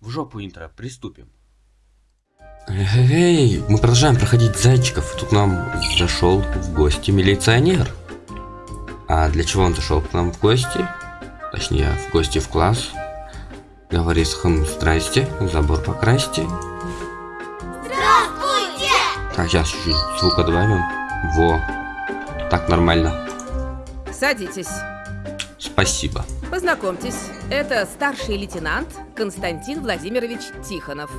В жопу интро, приступим. Эй, мы продолжаем проходить зайчиков. Тут нам зашел в гости милиционер. А для чего он зашел к нам в гости? Точнее, в гости в класс. Говорит, хм, здрасте, забор покрасьте. Здравствуйте! Так, сейчас чуть-чуть звука добавим. Во. Так нормально. Садитесь. Спасибо. Познакомьтесь, это старший лейтенант Константин Владимирович Тихонов.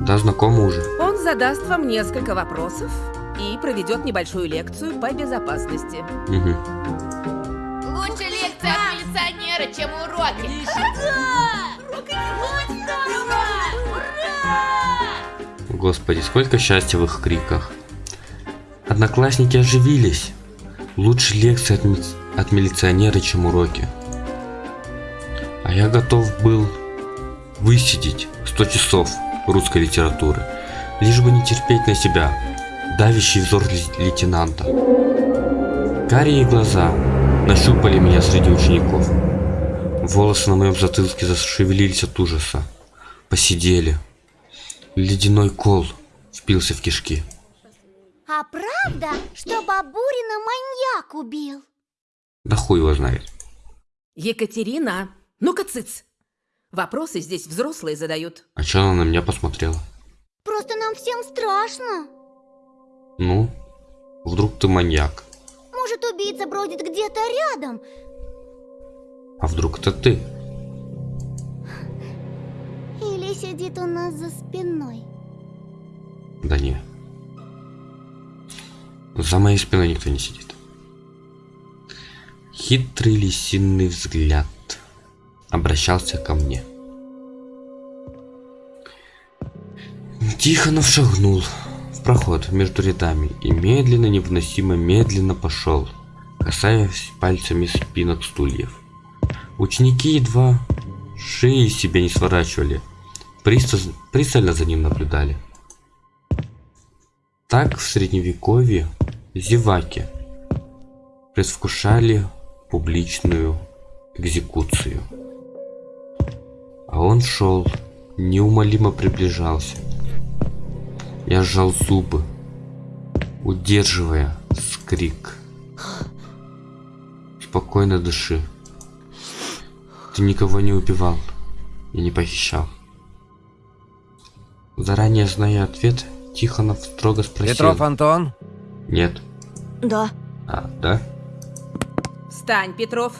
Да, знакомы уже. Он задаст вам несколько вопросов и проведет небольшую лекцию по безопасности. Угу. Лучше лекция от милиционера, чем уроки. Господи, сколько счастья в их криках. Одноклассники оживились. Лучше лекции от, ми- от милиционера, чем уроки. Я готов был высидеть 100 часов русской литературы, лишь бы не терпеть на себя давящий взор ле- лейтенанта. Карие глаза нащупали меня среди учеников. Волосы на моем затылке зашевелились от ужаса. Посидели. Ледяной кол впился в кишки. А правда, что Бабурина маньяк убил? Да хуй его знает. Екатерина, ну-ка цыц. Вопросы здесь взрослые задают. А чё она на меня посмотрела? Просто нам всем страшно. Ну, вдруг ты маньяк. Может, убийца бродит где-то рядом. А вдруг это ты? Или сидит у нас за спиной. Да не. За моей спиной никто не сидит. Хитрый лисинный взгляд обращался ко мне. Тихонов шагнул в проход между рядами и медленно, невыносимо медленно пошел, касаясь пальцами спинок стульев. Ученики едва шеи себе не сворачивали, пристально за ним наблюдали. Так в средневековье зеваки предвкушали публичную экзекуцию. А он шел, неумолимо приближался. Я сжал зубы, удерживая скрик. Спокойно дыши. Ты никого не убивал и не похищал. Заранее зная ответ, Тихонов строго спросил. Петров Антон? Нет. Да. А, да? Встань, Петров.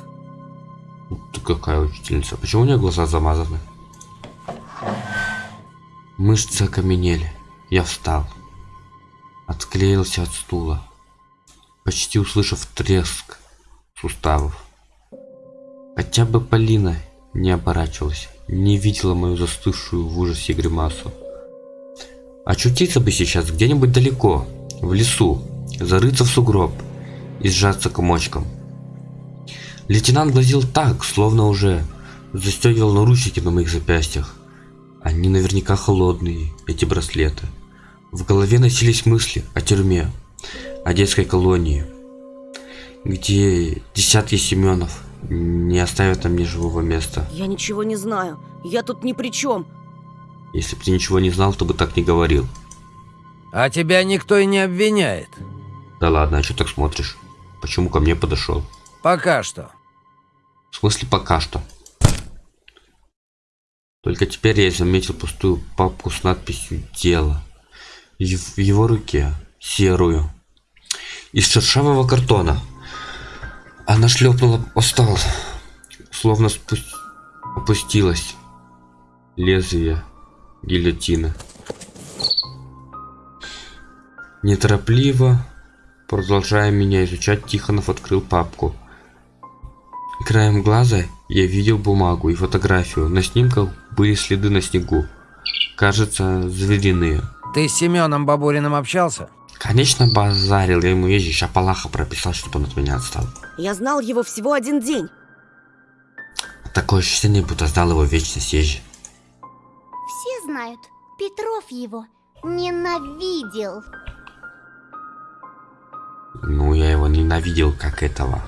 Какая учительница? Почему у нее глаза замазаны? Мышцы окаменели. Я встал. Отклеился от стула. Почти услышав треск суставов. Хотя бы Полина не оборачивалась, не видела мою застывшую в ужасе гримасу. Очутиться бы сейчас где-нибудь далеко, в лесу, зарыться в сугроб и сжаться комочком. Лейтенант глазел так, словно уже застегивал наручники на моих запястьях. Они наверняка холодные, эти браслеты. В голове носились мысли о тюрьме, о детской колонии, где десятки Семенов не оставят нам ни живого места. Я ничего не знаю. Я тут ни при чем. Если бы ты ничего не знал, то бы так не говорил. А тебя никто и не обвиняет. Да ладно, а что так смотришь? Почему ко мне подошел? Пока что. В смысле пока что. Только теперь я заметил пустую папку с надписью «Дело». В его руке серую. Из шершавого картона. Она шлепнула о. Словно спу- опустилась. Лезвие гильотины. Неторопливо, продолжая меня изучать, Тихонов открыл папку. Краем глаза я видел бумагу и фотографию. На снимках были следы на снегу. Кажется, звериные. Ты с Семеном Бабуриным общался? Конечно, базарил. Я ему езжу, Шапалаха прописал, чтобы он от меня отстал. Я знал его всего один день. Такое ощущение, будто знал его вечность езжи. Все знают, Петров его ненавидел. Ну, я его ненавидел как этого.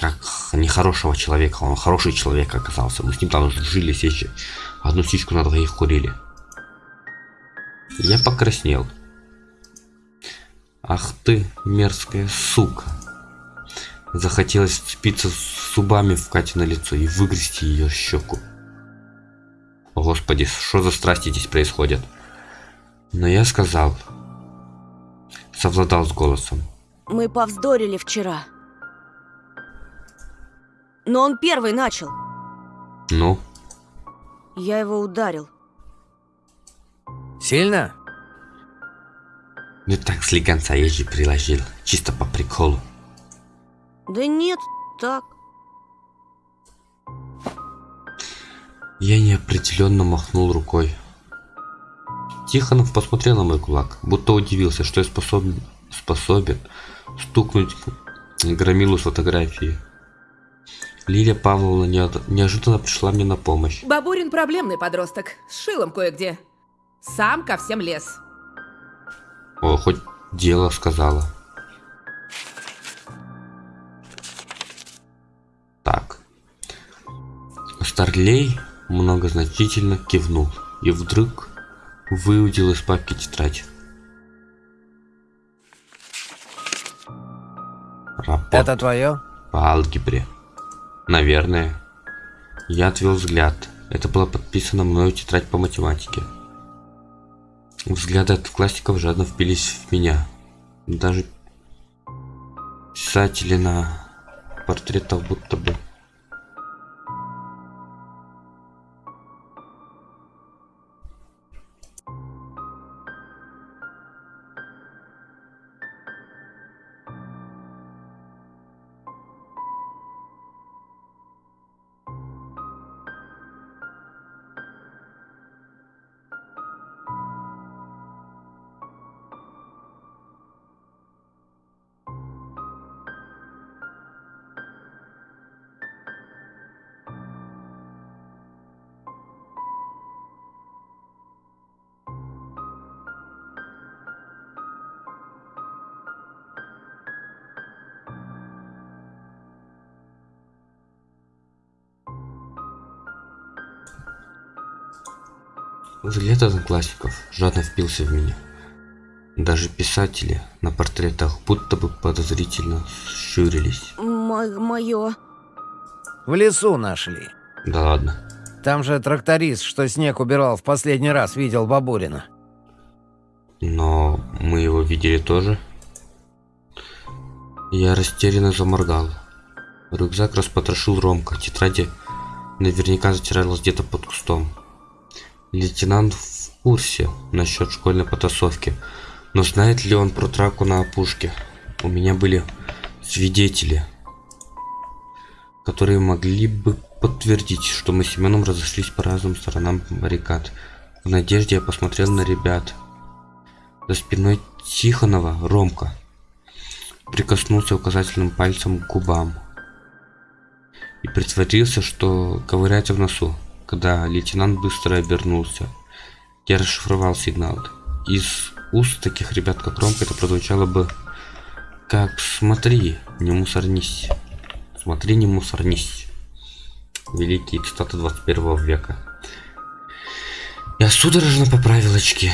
Как нехорошего человека. Он хороший человек оказался. Мы с ним там жили сечи. Одну сичку на двоих курили. Я покраснел. Ах ты, мерзкая сука. Захотелось вцепиться зубами в Кате на лицо и выгрести ее щеку. О, Господи, что за страсти здесь происходят? Но я сказал, совладал с голосом. Мы повздорили вчера. Но он первый начал. Ну, Я его ударил. Сильно? ну так слегонца я же приложил, чисто по приколу. Да нет, так. Я неопределенно махнул рукой. Тихонов посмотрел на мой кулак, будто удивился, что я способен, способен стукнуть громилу с фотографии. Лилия Павловна неожиданно пришла мне на помощь. Бабурин проблемный подросток. С шилом кое-где. Сам ко всем лез. О, хоть дело сказала. Так. Старлей многозначительно кивнул и вдруг выудил из папки тетрадь. Рапорт Это твое? по алгебре. Наверное. Я отвел взгляд. Это было подписано мною тетрадь по математике. Взгляды одноклассников жадно впились в меня. Даже писатели на портретах будто бы. Взгляд одноклассников жадно впился в меня. Даже писатели на портретах будто бы подозрительно щурились. Мое. В лесу нашли. Да ладно. Там же тракторист, что снег убирал в последний раз, видел Бабурина. Но мы его видели тоже. Я растерянно заморгал. Рюкзак распотрошил Ромка. Тетради наверняка затиралась где-то под кустом. Лейтенант в курсе насчет школьной потасовки. Но знает ли он про драку на опушке? У меня были свидетели, которые могли бы подтвердить, что мы с Семеном разошлись по разным сторонам баррикад. В надежде я посмотрел на ребят. За спиной Тихонова Ромка прикоснулся указательным пальцем к губам и притворился, что ковыряется в носу, когда лейтенант быстро обернулся. Я расшифровал сигнал. Из уст таких ребят, как Ромка, это прозвучало бы как «Смотри, не мусорнись». «Смотри, не мусорнись». Великие цитаты 21 века. Я судорожно поправил очки.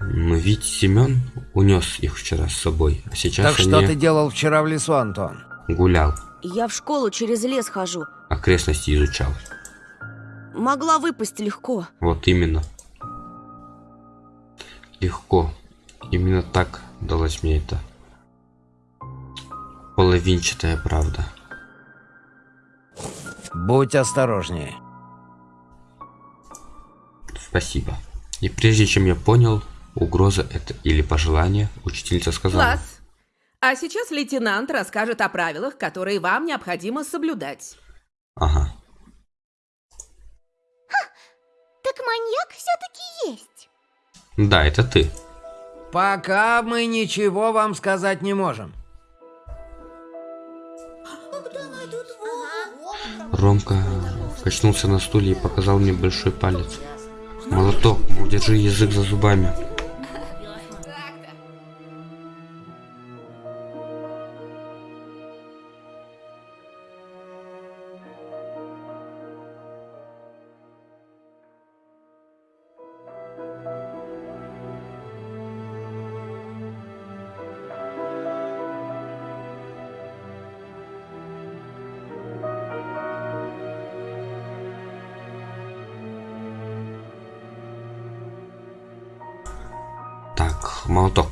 Но ведь Семен унес их вчера с собой, а сейчас Так они что ты делал вчера в лесу, Антон? гулял, Я в школу через лес хожу. окрестности изучал. Могла выпасть легко. Вот именно. Легко. Именно так далась мне эта половинчатая правда. Будь осторожнее. Спасибо. И прежде чем я понял, угроза это или пожелание, учительница сказала. Класс. А сейчас лейтенант расскажет о правилах, которые вам необходимо соблюдать. Ага. Так маньяк все-таки есть. Да, это ты. Пока мы ничего вам сказать не можем. Ромка качнулся на стуле и показал мне большой палец. Молоток, мол, держи язык за зубами. Молоток,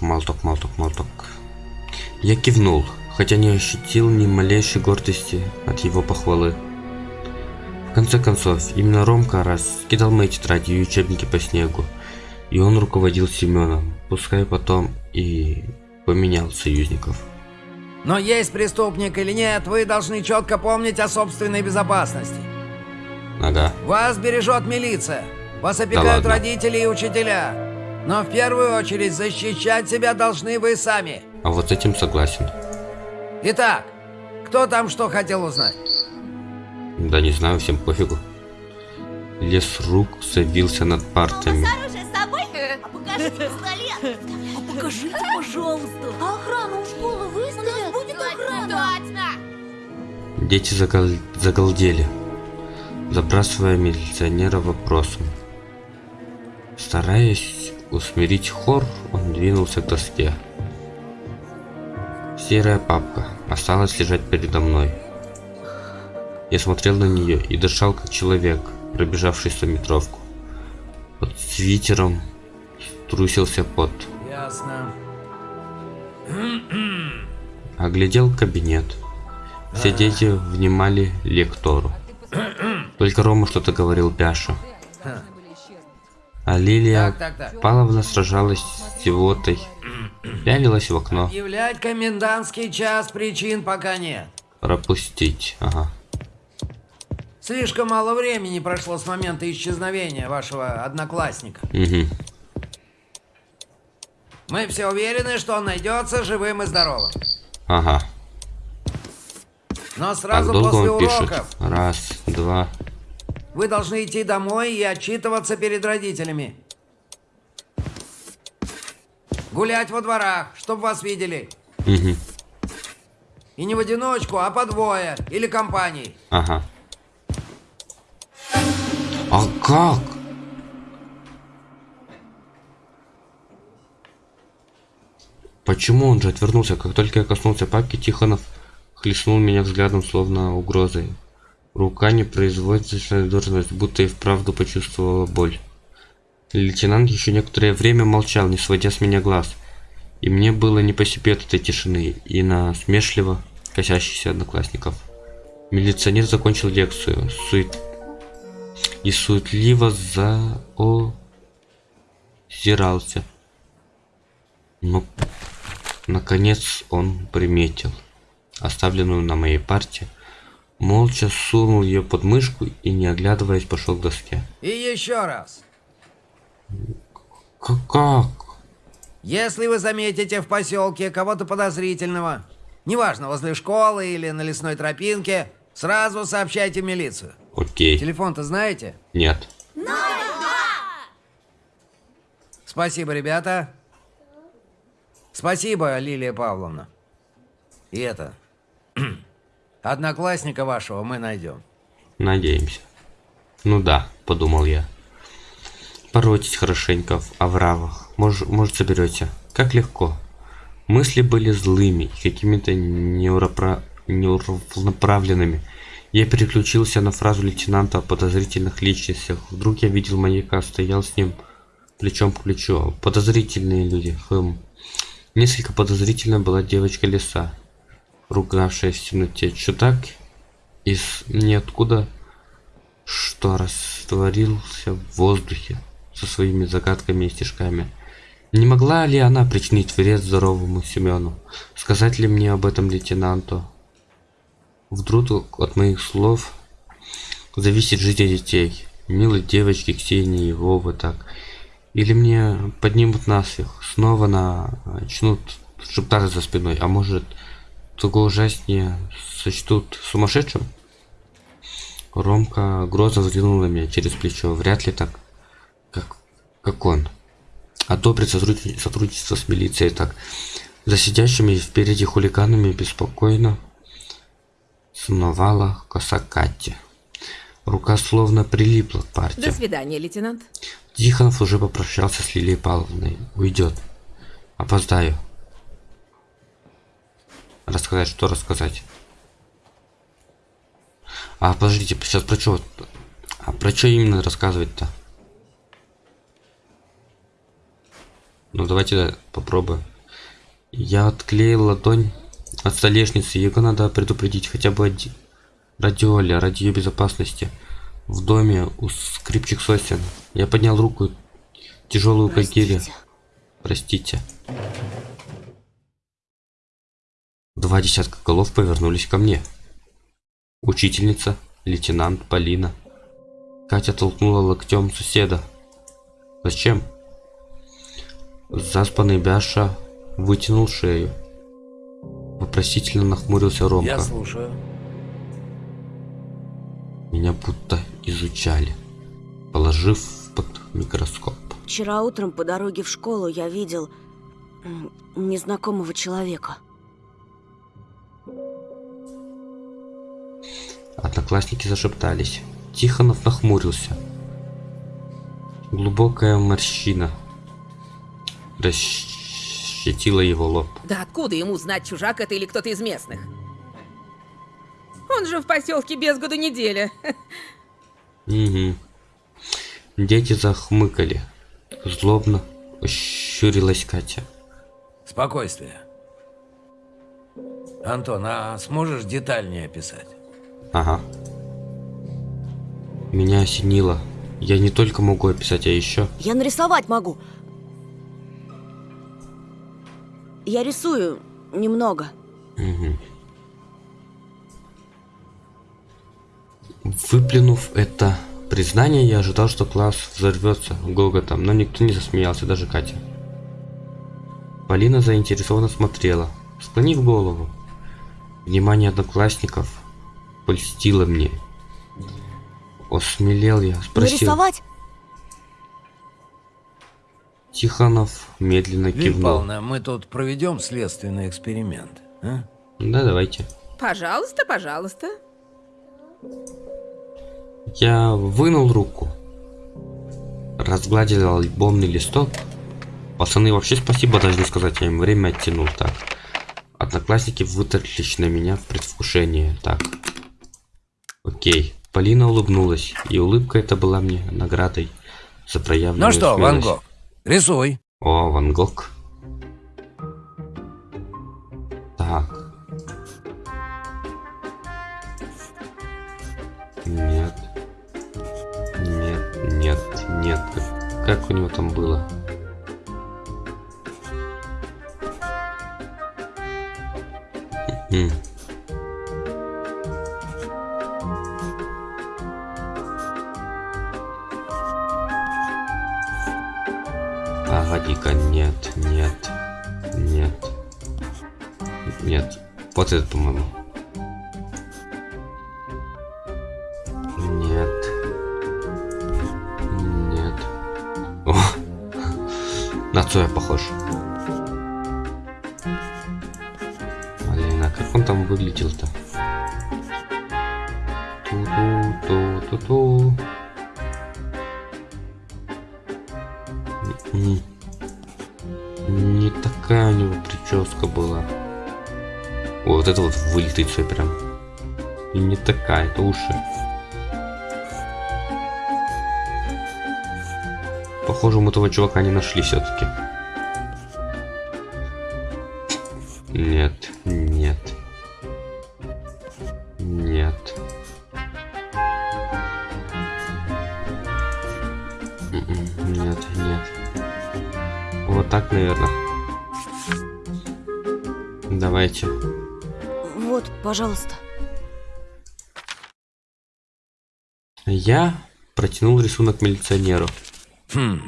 молоток, молоток, молоток. Я кивнул, хотя не ощутил ни малейшей гордости от его похвалы. В конце концов, именно Ромка раз кидал мои тетради и учебники по снегу, и он руководил Семеном, пускай потом и поменял союзников. Но есть преступник или нет, вы должны четко помнить о собственной безопасности. Ага, Вас бережет милиция. Вас опекают ладно. родители и учителя. Но в первую очередь защищать себя должны вы сами. а вот с этим согласен. Итак, кто там что хотел узнать? Да не знаю, всем пофигу. Лес рук завился над партами. Оружие с собой? А покажите пистолет. А покажите, пожалуйста. А охрану у школы выставят? Будет охрана. Точно! Дети загол- загалдели, забрасывая милиционера вопросом. Стараясь усмирить хор, он двинулся к доске. Серая папка осталась лежать передо мной. Я смотрел на нее и дышал как человек, пробежавший стометровку. Под свитером струсился пот. Ясно. Оглядел кабинет. Все дети внимали лектору. Только Рома что-то говорил Пяша. А Лилия Так, так, так. Павловна сражалась с зевотой, пялилась в окно. Объявлять комендантский час причин пока нет. Пропустить. Ага. Слишком мало времени прошло с момента исчезновения вашего одноклассника. Угу. Мы все уверены, что он найдется живым и здоровым. Ага. Но сразу долго после он пишет? уроков Раз, два. Вы должны идти домой и отчитываться перед родителями. Гулять во дворах, чтобы вас видели. Угу. И не в одиночку, а по двое или компанией. Ага. А как? Почему он же отвернулся? Как только я коснулся папки, Тихонов хлестнул меня взглядом, словно угрозой. Рука непроизвольная должность, будто и вправду почувствовала боль. Лейтенант еще некоторое время молчал, не сводя с меня глаз. И мне было не по себе от этой тишины и на смешливо косящихся одноклассников. Милиционер закончил лекцию сует... и суетливо заозирался. Но, наконец, он приметил оставленную на моей парте, молча сунул ее под мышку и, не оглядываясь, пошел к доске. И еще раз. К- Как? Если вы заметите в поселке кого-то подозрительного, неважно, возле школы или на лесной тропинке, сразу сообщайте в милицию. Окей. Телефон-то знаете? Нет. Спасибо, ребята. Спасибо, Лилия Павловна. И это... Одноклассника вашего мы найдем. Надеемся. Ну да, подумал я. Поротить хорошенько в овравах. Может, может соберете. Как легко. Мысли были злыми какими-то неуропра... неуравноправленными. Я переключился на фразу лейтенанта о подозрительных личностях. Вдруг я видел маньяка, стоял с ним плечом к плечу. Подозрительные люди. Хм. Несколько подозрительно была девочка леса, ругавшаяся в темноте. Чудак из ниоткуда, что растворился в воздухе со своими загадками и стишками. Не могла ли она причинить вред здоровому Семену? Сказать ли мне об этом лейтенанту? Вдруг от моих слов зависит жизнь детей. Милой девочки Ксении и Вовы так. Или мне поднимут насмех, снова начнут шептаться за спиной, а может, того ужаснее сочтут сумасшедшим? Ромка грозно взглянул на меня через плечо. Вряд ли так, как, как он. Одобрит сотрудни- сотрудничество с милицией так. За сидящими впереди хулиганами беспокойно сновала коса Кати. Рука словно прилипла к До парте. свидания, лейтенант. Тихонов уже попрощался с Лилией Павловной. Уйдет. Опоздаю. Рассказать, что рассказать? А, подождите, сейчас про что? А про что именно рассказывать-то? Ну давайте попробуем. Я отклеил ладонь от столешницы. Его надо предупредить хотя бы один. Ради Оли, ради ее безопасности. В доме у скрипчих сосен. Я поднял руку, тяжелую как гиря. Простите. Два десятка голов повернулись ко мне. Учительница, лейтенант Полина. Катя толкнула локтем соседа. Зачем? Заспанный Бяша вытянул шею. Вопросительно нахмурился Ромка. Я слушаю. Меня будто изучали, положив под микроскоп. Вчера утром по дороге в школу я видел незнакомого человека. Одноклассники зашептались. Тихонов нахмурился. Глубокая морщина расщетила его лоб. Да откуда ему знать, чужак это или кто-то из местных? Он же в поселке без году неделя. Угу. Дети захмыкали. Злобно ощурилась Катя. Спокойствие. Антон, а сможешь детальнее описать? Ага. Меня осенило. Я не только могу описать, а еще... Я нарисовать могу. Я рисую немного. Мгм. Выплюнув это признание, я ожидал, что класс взорвется гоготом, но никто не засмеялся, даже Катя. Полина заинтересованно смотрела, склонив голову. Внимание одноклассников польстило мне. Осмелел я, спросил. Нарисовать? Тихонов медленно кивнул. Павловна, мы тут проведем следственный эксперимент. а? Да, давайте. Пожалуйста, пожалуйста. Я вынул руку, разгладил альбомный листок. Пацаны, вообще спасибо должны сказать, я им время оттянул. Так, одноклассники вытаращились на меня в предвкушении. Так, окей. Полина улыбнулась, и улыбка эта была мне наградой за проявленную Ну что, Ван смелость. Гог, рисуй. О, Ван Гог. Уши. Похоже, мы этого чувака не нашли все-таки. Нет, нет. Нет. М-м, Нет, нет. Вот так, наверное. Давайте. Вот, пожалуйста. Я протянул рисунок милиционеру. Хм.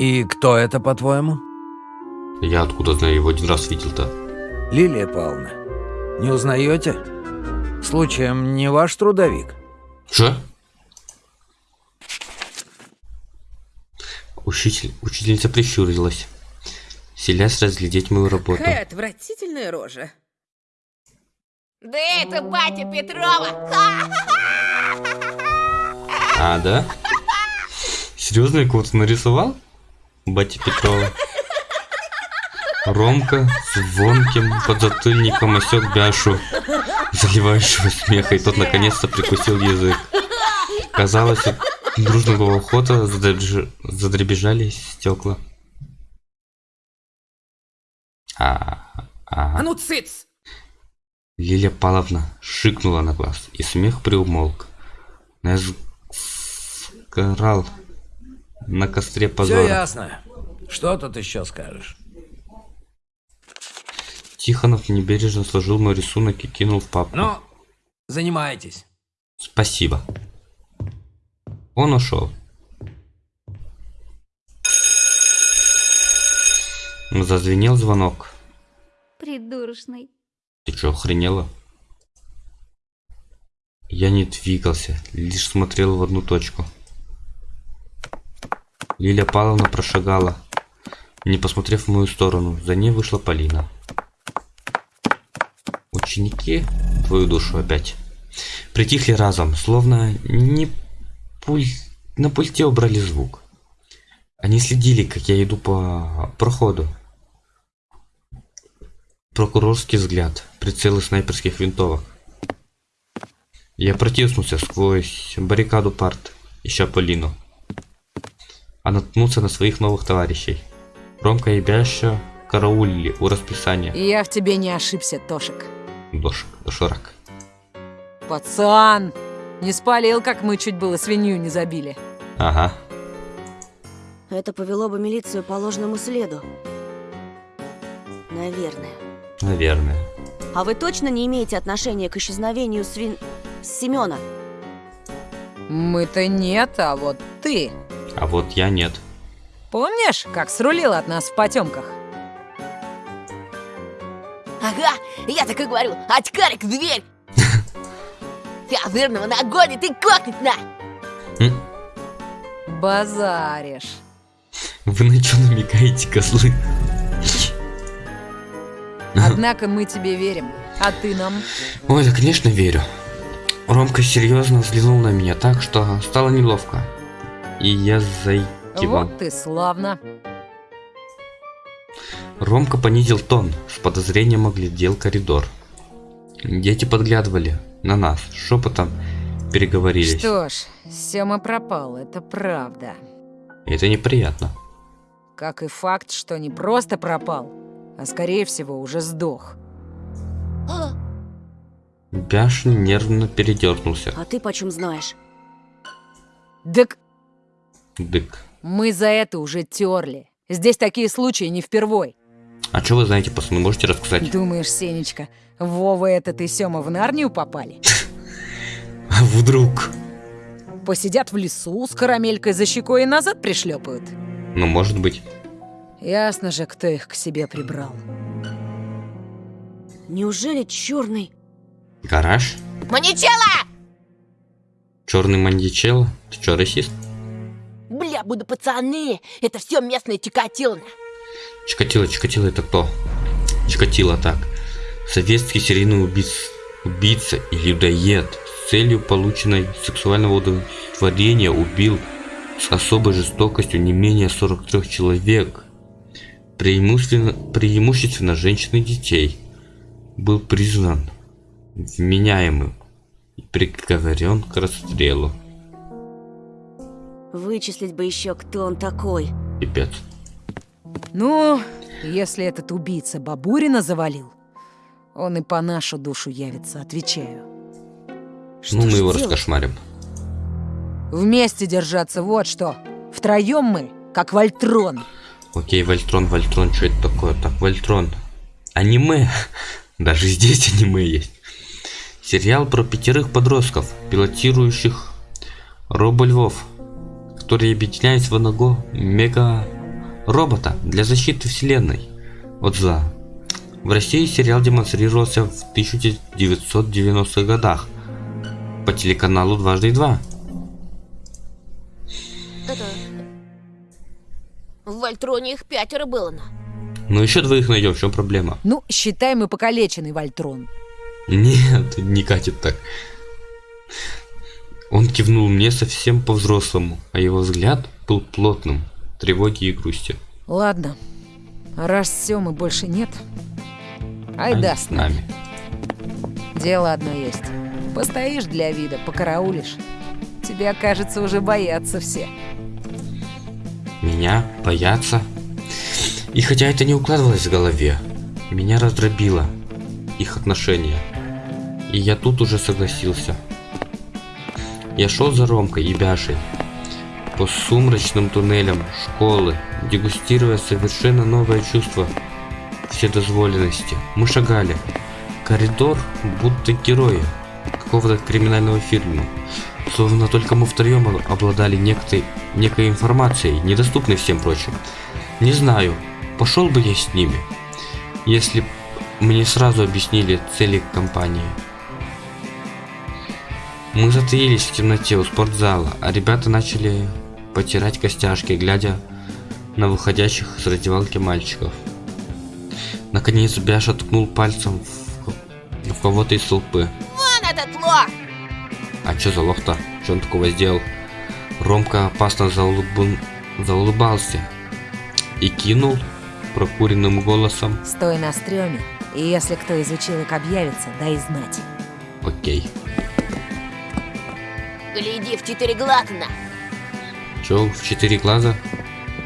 И кто это, по-твоему? Я откуда знаю, его один раз видел-то. Лилия Павловна, не узнаете? Случаем не ваш трудовик? Что? Учитель, учительница прищурилась, селясь разглядеть мою работу. Какая отвратительная рожа. Да это батя Петрова. Ха! А, да? Серьезно, я кого-то нарисовал? Батя Петрова. Ромка с звонким подзатыльником осек Бяшу, заливающего смеха, и тот наконец-то прикусил язык. Казалось, от дружного охота задребеж- задребежали стекла. А, А а. ну цыц! Лилия Павловна шикнула на глаз, и смех приумолк. Но я сгорал на костре Все позора. ясно. Что тут еще скажешь? Тихонов небережно сложил мой рисунок и кинул в папку. Ну, занимайтесь. Спасибо. Он ушел. Зазвенел звонок. Придурочный. Ты что, охренела? Я не двигался, лишь смотрел в одну точку. Лилия Павловна прошагала, не посмотрев в мою сторону. За ней вышла Полина. Ученики, твою душу опять, притихли разом, словно не пуль... на пульте убрали звук. Они следили, как я иду по проходу. Прокурорский взгляд, прицелы снайперских винтовок. Я протиснулся сквозь баррикаду парт, ища Полину. А наткнулся на своих новых товарищей. Ромка и Бяща караулили у расписания. Я в тебе не ошибся, Тошик. Дошик, доширак. Пацан! Не спалил, как мы чуть было свинью не забили. Ага. Это повело бы милицию по ложному следу. Наверное. Наверное. А вы точно не имеете отношения к исчезновению свин... Семена? Мы-то нет, а вот ты. А вот я нет. Помнишь, как срулил от нас в потемках? Ага, я так и говорю, очкарик в дверь! Ты озырного нагонит и кокнет на! Базаришь. Вы на что намекаете, козлы? Однако мы тебе верим, а ты нам. Ой, да конечно верю. Ромка серьезно взглянул на меня так, что стало неловко. И я заикивал. Вот ты славно. Ромка понизил тон, с подозрением оглядел коридор. Дети подглядывали на нас, шепотом переговорились. Что ж, Сема пропал, это правда. Это неприятно. Как и факт, что не просто пропал, а скорее всего уже сдох. Бяшин нервно передернулся. А ты почем знаешь? Так Дык. мы за это уже терли. Здесь такие случаи не впервой. А что вы знаете, пацаны, можете рассказать? Думаешь, Сенечка, Вова этот и Сема в Нарнию попали? А вдруг? Посидят в лесу с карамелькой за щекой и назад пришлепают. Ну, может быть. Ясно же, кто их к себе прибрал. Неужели черный? Гараж? Маничела! Черный маньячелло? Ты что, расист? Бля, буду пацаны, это все местное Чикатило. Чикатило, Чикатило это кто? Чикатило так. Советский серийный убийц, убийца и людоед с целью полученной сексуального удовлетворения убил с особой жестокостью не менее 43 человек. Преимущественно, преимущественно женщин и детей. Был признан вменяемым и приговорен к расстрелу. Вычислить бы еще, кто он такой. Пипец. Ну, если этот убийца Бабурина завалил, он и по нашу душу явится, отвечаю. Что ну, мы его делать? раскошмарим. Вместе держаться, вот что. Втроем мы, как Вольтрон. Окей, Вольтрон, Вольтрон, что это такое? Так, Вольтрон. Аниме. Даже здесь аниме есть. Сериал про пятерых подростков, пилотирующих робо-львов, которые объединяются в одного мега-робота для защиты вселенной от зла. В России сериал демонстрировался в 1990-х годах по телеканалу «Дважды два». Это... В Вольтроне их пятеро было, на. Ну еще двоих найдем, в чем проблема? Ну, считай, мы покалеченный Вольтрон. Нет, не катит так. Он кивнул мне совсем по-взрослому, а его взгляд был плотным, тревоги и грусти. Ладно, раз Семы больше нет, айда Они с нами. Дело одно есть. Постоишь для вида, покараулишь. Тебя, кажется, уже боятся все. Меня боятся. И хотя это не укладывалось в голове, Меня раздробило их отношения. И я тут уже согласился. Я шел за Ромкой и Бяшей по сумрачным туннелям школы, дегустируя совершенно новое чувство вседозволенности. Мы шагали. Коридор будто герои какого-то криминального фильма. Словно только мы втроем обладали некой, некой информацией, недоступной всем прочим. Не знаю, пошел бы я с ними, если мне сразу объяснили цели компании. Мы затаились в темноте у спортзала, а ребята начали потирать костяшки, глядя на выходящих с раздевалки мальчиков. Наконец Бяша ткнул пальцем в, в кого-то из толпы. Вон этот лох! А чё за лох-то? Что он такого сделал? Ромка опасно заулыб... заулыбался и кинул прокуренным голосом. Стой на стреме, и если кто из училок объявится, дай знать. Окей. Гляди в четыре глазна. Чё, в четыре глаза?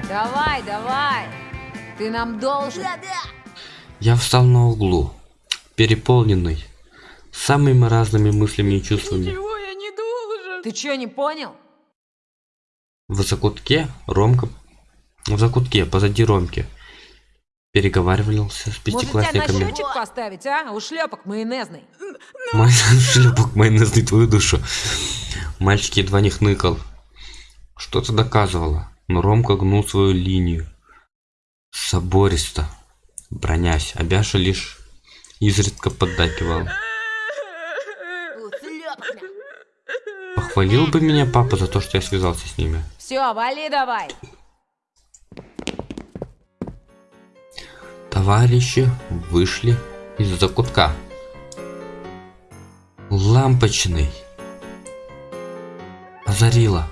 Давай, давай! Ты нам должен. Да-да. Я встал на углу, переполненный самыми разными мыслями и чувствами. Ты чё, не понял? В закутке Ромка... В закутке, позади Ромки. Переговаривался с Может, тебя на пятиклассниками. поставить, а? У шлепок майонезный. Мой шлепок майонезный твою душу. Мальчик едва не хныкал. Что-то доказывало, но Ромка гнул свою линию. Собористо, бронясь, а Бяша лишь изредка поддакивал. Похвалил бы меня папа за то, что я связался с ними. Все, вали давай. Товарищи вышли из закутка. Лампочный. Озарила.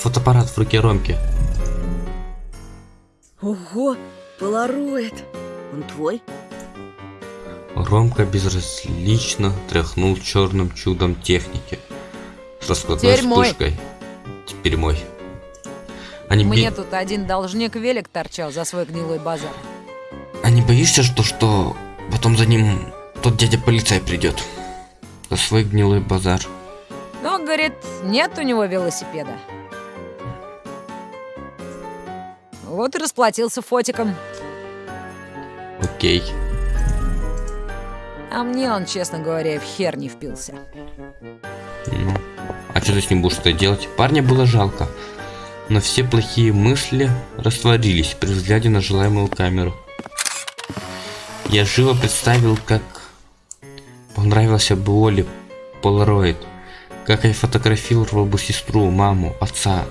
Фотоаппарат в руке Ромки. Ого, полароид. Он твой? Ромка безразлично тряхнул черным чудом техники. С раскладной Теперь мой. вспышкой. Теперь мой. Не, Мне бе- тут один должник велик торчал за свой гнилой базар. а не боишься, что, что потом за ним тот дядя полицай придет? За свой гнилой базар. Говорит, нет у него велосипеда. Вот и расплатился фотиком. Окей. А мне он, честно говоря, в хер не впился. Ну, а что ты с ним будешь что делать? Парня было жалко. Но все плохие мысли растворились при взгляде на желаемую камеру. Я живо представил, как понравился бы Оле Полароид. Как я фотографировал бы сестру, маму, отца.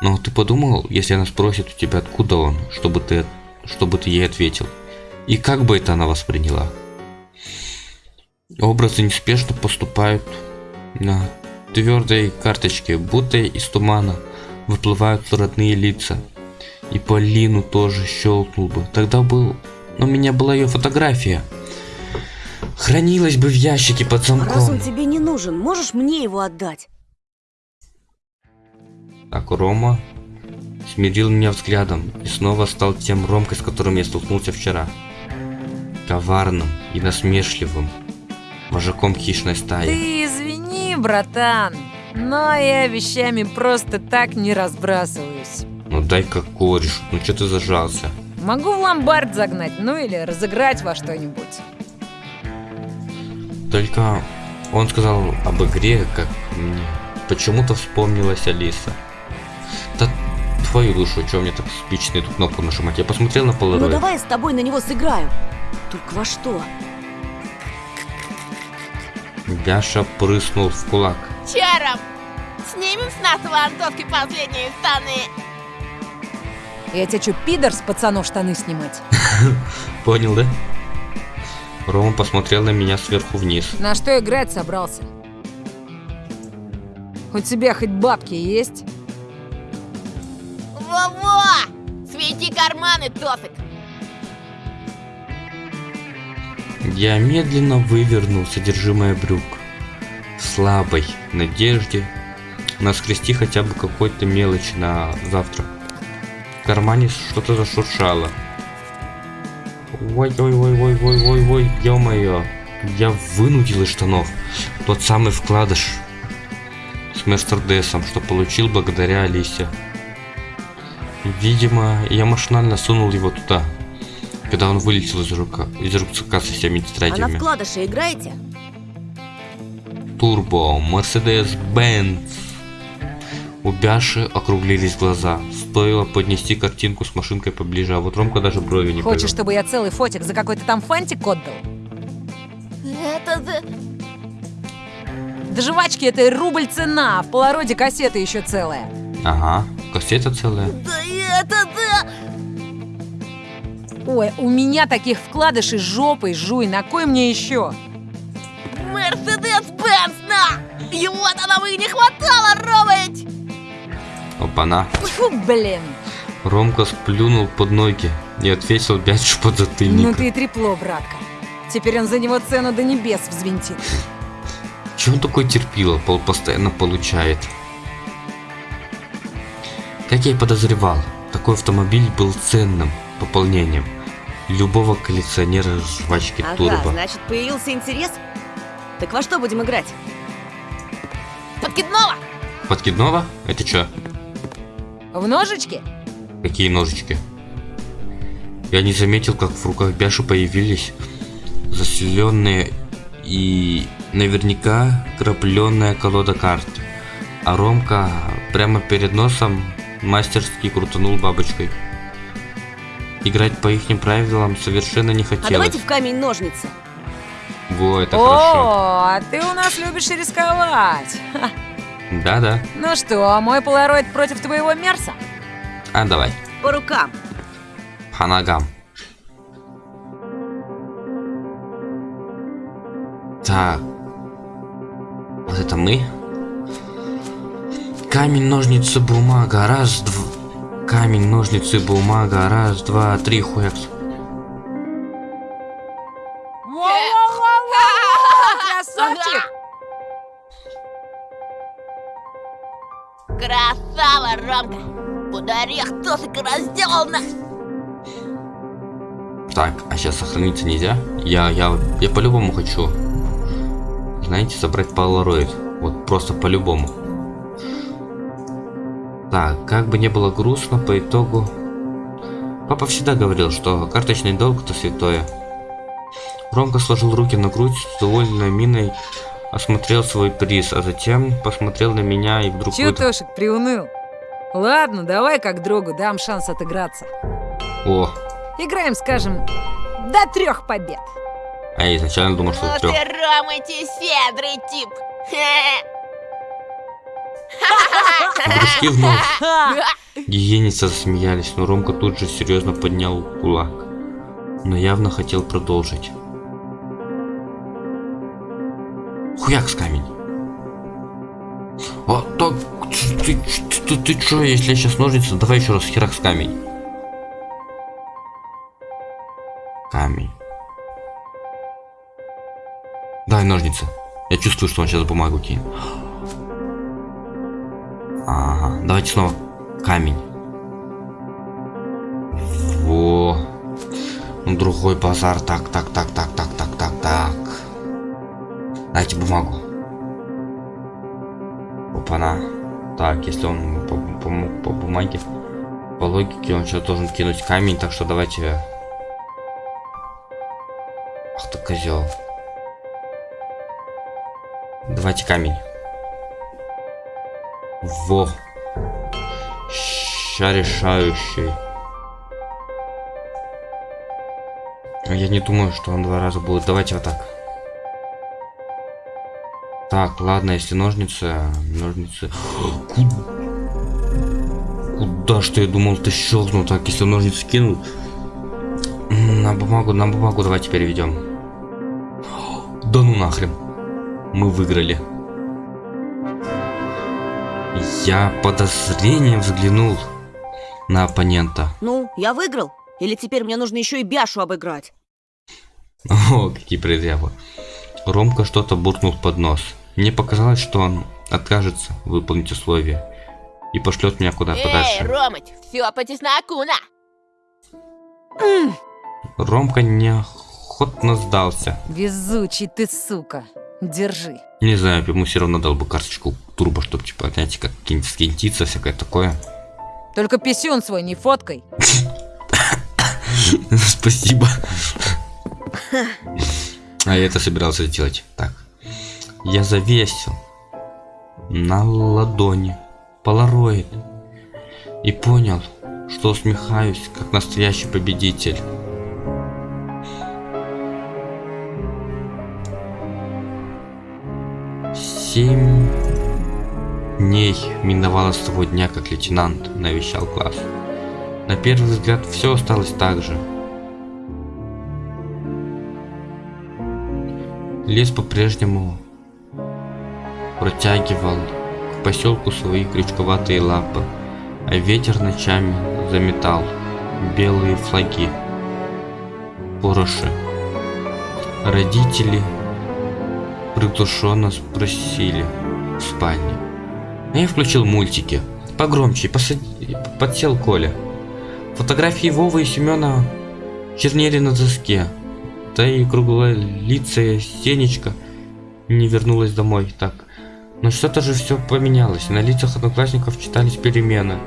Но ты подумал, если она спросит у тебя, откуда он, чтобы ты, чтобы ты ей ответил? И как бы это она восприняла? Образы неспешно поступают на твердой карточке, будто из тумана выплывают родные лица. И Полину тоже щелкнул бы. Тогда был... Но у меня была ее фотография. Хранилась бы в ящике под Раз он замком. тебе не нужен, можешь мне его отдать? Так, Рома смирил меня взглядом и снова стал тем Ромкой, с которым я столкнулся вчера. Коварным и насмешливым. Вожаком хищной стаи. Ты извини, братан, но я вещами просто так не разбрасываюсь. Ну дай-ка кореш, ну что ты зажался? Могу в ломбард загнать, ну или разыграть во что-нибудь. Только он сказал об игре, как мне почему-то вспомнилась Алиса. Да твою душу, что мне так спично эту кнопку нажимать? Я посмотрел на Ну Polaroid. давай я с тобой на него сыграю. Только во что? Яша прыснул в кулак. Чаром! Снимем с нас вантовки последние штаны. Я тебе что, пидор с пацанов штаны снимать? Понял, да? Рома посмотрел на меня сверху вниз. На что играть собрался? У тебя хоть бабки есть? Во-во! Свети карманы, Тофик! Я медленно вывернул содержимое брюк. В слабой надежде наскрести хотя бы какой-то мелочи на завтра. В кармане что-то зашуршало. Ой-ой-ой-ой-ой-ой-ой, ё-моё. Я вынудил из штанов тот самый вкладыш с Мерседесом, что получил благодаря Алисе. Видимо, я машинально сунул его туда, когда он вылетел из, рука, из рюкзака со всеми А на тетрадями. вкладыше играете? Турбо, Мерседес Бенц. У Бяши округлились глаза. Стоило поднести картинку с машинкой поближе, а вот Ромка даже брови не Хочешь, повел. чтобы я целый фотик за какой-то там фантик отдал? Это да... Да жвачки это рубль цена, в полароде кассета еще целая. Ага, кассета целая. Да это да... Ой, у меня таких вкладышей жопой жуй, на кой мне еще? Мерседес-Бенц, на! Его-то нам и не хватало, Ромыч! Опана. Фу, блин. Ромка сплюнул под ноги и отвесил Бяшу под затыльник. Ну ты и трепло, братка. Теперь он за него цену до небес взвинтит. Чего он такой терпило, пол постоянно получает? Как я и подозревал, такой автомобиль был ценным пополнением любого коллекционера жвачки Ага, Турбо. значит, появился интерес? Так во что будем играть? Подкидного! Подкидного? Это что? В ножички? Какие ножички? Я не заметил, как в руках Бяши появились заселенные и наверняка крапленная колода карт. А Ромка прямо перед носом мастерски крутанул бабочкой. Играть по их правилам совершенно не А хотелось. давайте в камень-ножницы. Во, это О, хорошо. а ты у нас любишь рисковать. Да-да. Ну что, мой полароид против твоего Мерса? А, давай. По рукам. По ногам. Так. Вот это мы. Камень, ножницы, бумага. Раз, два. Камень, ножницы, бумага. Раз, два, три, хуякс. Красавчик! Красава, Ромка! Под орех Тосика разделал нас! Так, а сейчас сохраниться нельзя? Я, я, я по-любому хочу. Знаете, собрать полароид. Вот просто по-любому. Так, как бы не было грустно, по итогу... Папа всегда говорил, что карточный долг это святое. Ромка сложил руки на грудь с довольной миной, осмотрел свой приз, а затем посмотрел на меня и вдруг... Чё, выдох- Тошик, приуныл? Ладно, давай как другу дам шанс отыграться. О, Играем, скажем, до трех побед. а я изначально думал, что Ну трёх. ты, Ромыч, и щедрый тип! Прыжки вновь. Гиеницы засмеялись, но Ромка тут же серьезно поднял кулак. Но явно хотел продолжить. Хуяк с камень. А так, ты, ты, ты, ты чё, если я сейчас ножницы, давай еще раз херак с камень. Камень. Дай ножницы. Я чувствую, что он сейчас бумагу кинет. Ага, давайте снова камень. Во. Ну, другой базар. Так, так, так, так, так, так, так, так. Дайте бумагу. Опана. Так, если он по, по- по бумаге, по логике, он сейчас должен кинуть камень, так что давайте... Ах ты козел. Давайте камень. Во. Ща решающий. А Я не думаю, что он два раза будет. Давайте вот так. Так, ладно, если ножницы... Ножницы... Куда? Куда что я думал, ты щелкнул так, если ножницы кинул? На бумагу, на бумагу давайте переведем. Да ну нахрен. Мы выиграли. Я подозрением взглянул на оппонента. Ну, я выиграл? Или теперь мне нужно еще и Бяшу обыграть? О, какие предъявы. Ромка что-то буркнул под нос. Мне показалось, что он откажется выполнить условия и пошлет меня куда Эй, подальше. Ромыч, все по чесноку, на! Ромка неохотно сдался. Везучий ты, сука. Держи. Не знаю, ему все равно дал бы карточку турбо, чтобы, типа, знаете, как какие-нибудь скинтиться, всякое такое. Только писюн свой не фоткай. Спасибо. А я это собирался сделать. Так. Я завесил на ладони полароид и понял, что усмехаюсь, как настоящий победитель. Семь дней миновало с того дня, как лейтенант навещал класс. На первый взгляд все осталось так же. Лес по-прежнему протягивал к поселку свои крючковатые лапы, а ветер ночами заметал белые флаги, пороши. Родители приглушенно спросили в спальне. А я включил мультики. Погромче, посад... подсел Коля. Фотографии Вовы и Семена чернели на доске. Да и круглолицая Сенечка не вернулась домой. Так, но что-то же все поменялось. На лицах одноклассников читались перемены.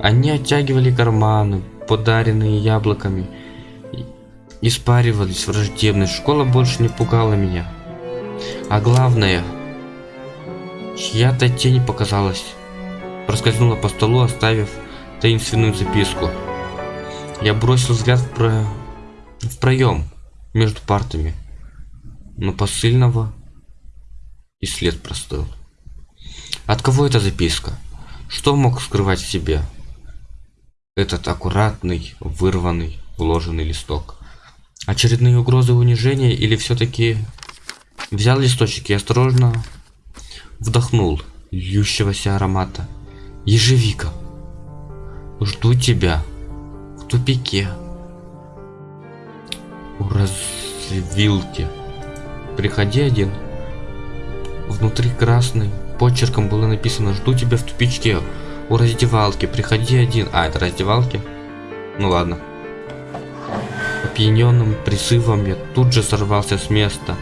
Они оттягивали карманы, подаренные яблоками, испаривались враждебность. Школа больше не пугала меня. А главное, чья-то тень показалась. Проскользнула по столу, оставив таинственную записку. Я бросил взгляд в, про... в проем между партами, но посыльного и след простыл. От кого эта записка? Что мог скрывать в себе этот аккуратный, вырванный, вложенный листок? Очередные угрозы унижения или все-таки взял листочек и осторожно вдохнул льющегося аромата. Ежевика. Жду тебя в тупике. У развилки. Приходи один. Внутри красный почерком было написано «Жду тебя в тупичке у раздевалки, приходи один». А, это раздевалки? Ну ладно. Опьяненным призывом я тут же сорвался с места.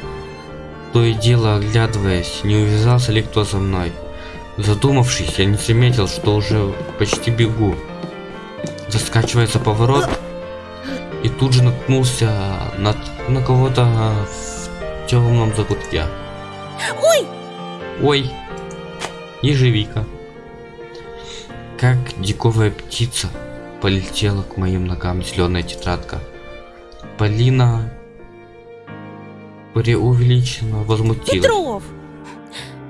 То и дело оглядываясь, не увязался ли кто за мной. Задумавшись, я не заметил, что уже почти бегу. Заскачивается поворот и тут же наткнулся на, на кого-то в темном закутке. Ой! Ой, ежевика. Как диковая птица полетела к моим ногам зеленая тетрадка. Полина преувеличенно возмутилась. Петров!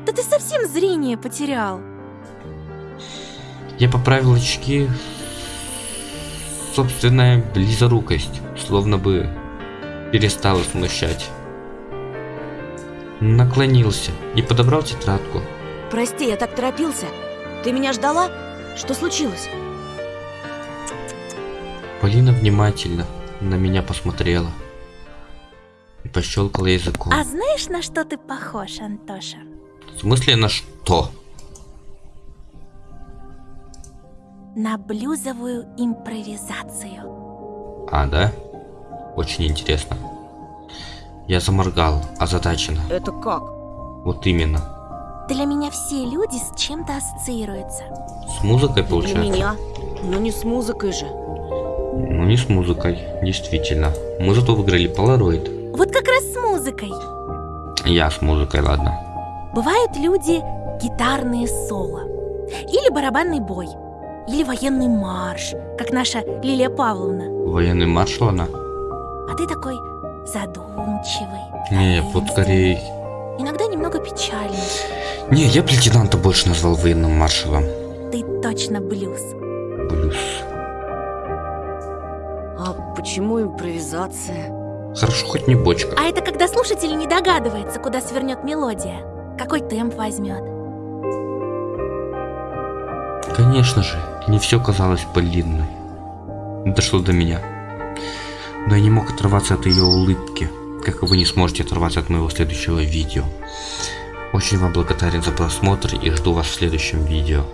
Да ты совсем зрение потерял. Я поправил очки. Собственная близорукость, словно бы перестала смущать. Наклонился и подобрал тетрадку. Прости, я так торопился. Ты меня ждала? Что случилось? Полина внимательно на меня посмотрела и пощелкала языком. А знаешь, на что ты похож, Антоша? В смысле на что? На блюзовую импровизацию. А, да? Очень интересно. Я заморгал, озадаченно. Это как? Вот именно. Для меня все люди с чем-то ассоциируются. С музыкой Для получается? меня. Но не с музыкой же. Ну не с музыкой, действительно. Мы зато выиграли полароид. Вот как раз с музыкой. Я с музыкой, ладно. Бывают люди гитарные соло. Или барабанный бой. Или военный марш, как наша Лилия Павловна. Военный маршал она? А ты такой задумчивый. Не, вот скорее... Иногда немного печальный. Не, я бы лейтенанта больше назвал военным маршалом. Ты точно блюз. Блюз. А почему импровизация? Хорошо, хоть не бочка. А это когда слушатель не догадывается, куда свернет мелодия, какой темп возьмет. Конечно же, не все казалось Полинной. Дошло до меня. Но я не мог оторваться от ее улыбки, как и вы не сможете оторваться от моего следующего видео. Очень вам благодарен за просмотр и жду вас в следующем видео.